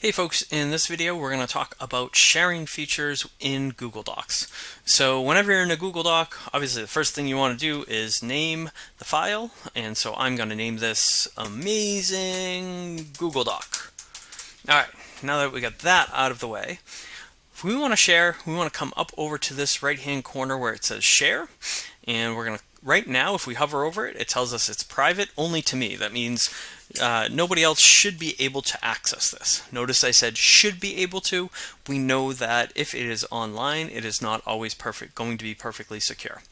Hey folks, in this video we're going to talk about sharing features in Google Docs. So whenever you're in a Google Doc, obviously the first thing you want to do is name the file, and so I'm going to name this amazing Google Doc. Alright, now that we got that out of the way, if we want to share, we want to come up over to this right hand corner where it says share, and we're going to right now, if we hover over it, it tells us it's private only to me. That means uh, nobody else should be able to access this. Notice I said should be able to. We know that if it is online, it is not always perfect, going to be perfectly secure.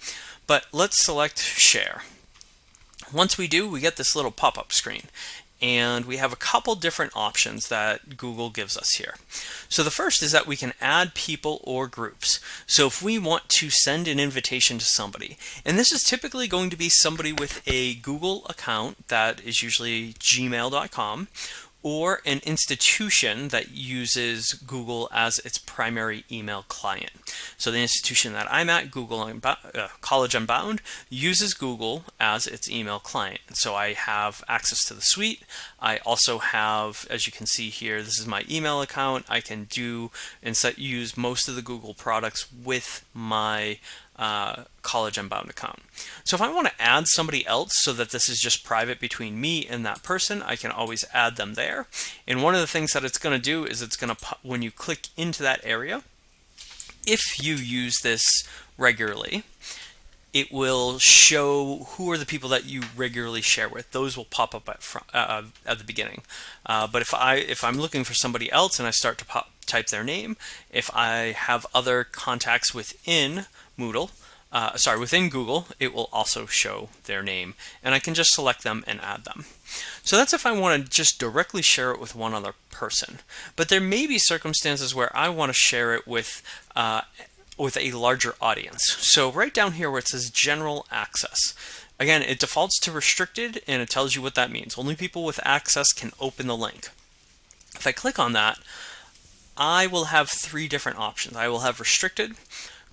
But let's select share. Once we do, we get this little pop-up screen and we have a couple different options that Google gives us here. So the first is that we can add people or groups. So if we want to send an invitation to somebody, and this is typically going to be somebody with a Google account that is usually gmail.com or an institution that uses Google as its primary email client. So the institution that I'm at, Google uh, College Unbound, uses Google as its email client. So I have access to the suite. I also have, as you can see here, this is my email account. I can do and set, use most of the Google products with my uh, College Unbound account. So if I want to add somebody else so that this is just private between me and that person, I can always add them there. And one of the things that it's going to do is it's going to, when you click into that area, if you use this regularly, it will show who are the people that you regularly share with. Those will pop up at, front, uh, at the beginning. Uh, but if I if I'm looking for somebody else and I start to pop, type their name, if I have other contacts within Moodle, uh, sorry, within Google, it will also show their name, and I can just select them and add them. So that's if I want to just directly share it with one other person. But there may be circumstances where I want to share it with uh, with a larger audience. So right down here where it says general access, again, it defaults to restricted and it tells you what that means. Only people with access can open the link. If I click on that, I will have three different options. I will have restricted,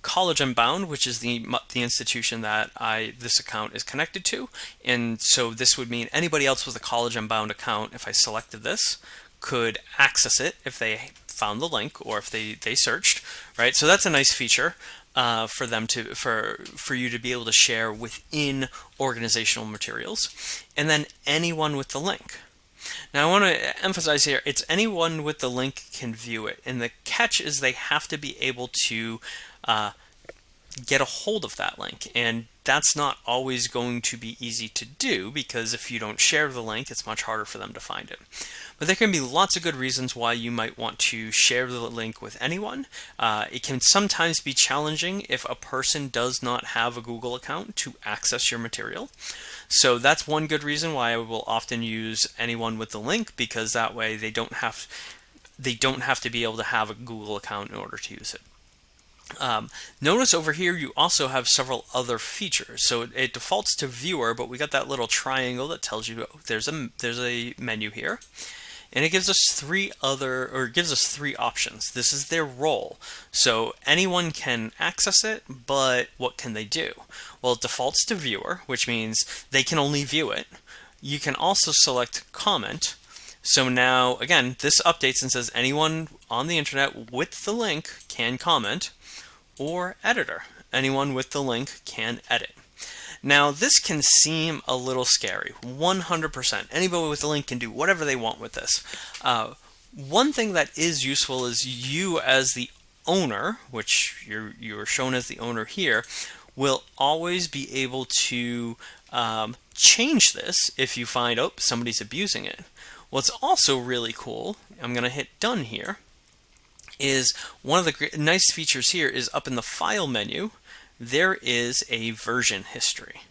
College Unbound, which is the the institution that I this account is connected to, and so this would mean anybody else with a College Unbound account, if I selected this, could access it if they found the link or if they they searched, right? So that's a nice feature. Uh, for them to for for you to be able to share within organizational materials and then anyone with the link now I want to emphasize here it's anyone with the link can view it and the catch is they have to be able to uh, get a hold of that link. And that's not always going to be easy to do because if you don't share the link, it's much harder for them to find it. But there can be lots of good reasons why you might want to share the link with anyone. Uh, it can sometimes be challenging if a person does not have a Google account to access your material. So that's one good reason why I will often use anyone with the link because that way they don't have they don't have to be able to have a Google account in order to use it. Um, notice over here you also have several other features. So it, it, defaults to viewer, but we got that little triangle that tells you there's a there's a menu here. And it gives us three other, or gives us three options. This is their role. So anyone can access it, but what can they do? Well, it defaults to viewer, which means they can only view it. You can also select comment. So now, again, this updates and says anyone on the internet with the link can comment or editor. Anyone with the link can edit. Now, this can seem a little scary. 100%. Anybody with the link can do whatever they want with this. Uh, one thing that is useful is you as the owner, which you're, you're shown as the owner here, will always be able to um, change this if you find, oh, somebody's abusing it. What's also really cool, I'm going to hit done here, is one of the nice features here is up in the file menu, there is a version history.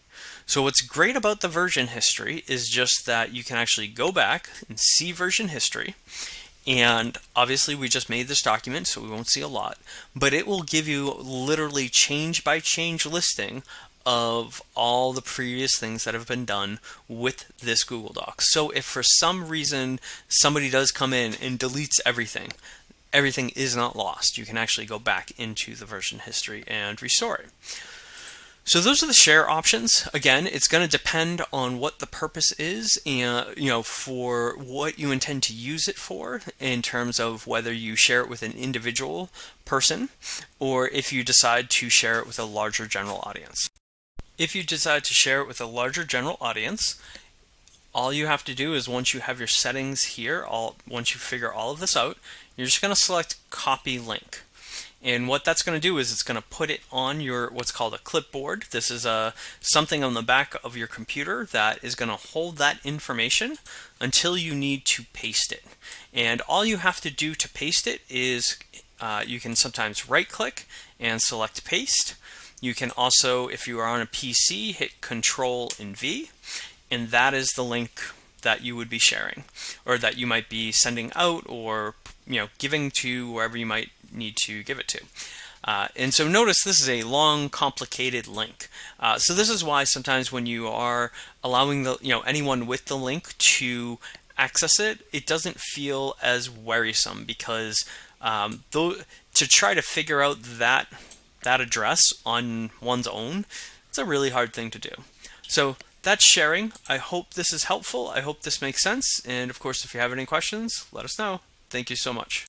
So what's great about the version history is just that you can actually go back and see version history. And obviously we just made this document, so we won't see a lot, but it will give you literally change by change listing of all the previous things that have been done with this Google Doc. So if for some reason somebody does come in and deletes everything, everything is not lost. You can actually go back into the version history and restore it. So those are the share options. Again, it's going to depend on what the purpose is and you know for what you intend to use it for in terms of whether you share it with an individual person or if you decide to share it with a larger general audience. If you decide to share it with a larger general audience, all you have to do is once you have your settings here, all once you figure all of this out, you're just going to select copy link. And what that's going to do is it's going to put it on your what's called a clipboard. This is a uh, something on the back of your computer that is going to hold that information until you need to paste it. And all you have to do to paste it is uh, you can sometimes right click and select paste. You can also, if you are on a PC, hit Control and V, and that is the link that you would be sharing or that you might be sending out or you know giving to wherever you might need to give it to. Uh, and so notice this is a long, complicated link. Uh, so this is why sometimes when you are allowing the you know anyone with the link to access it, it doesn't feel as worrisome because um, though to try to figure out that that address on one's own, it's a really hard thing to do. So that's sharing. I hope this is helpful. I hope this makes sense. And of course, if you have any questions, let us know. Thank you so much.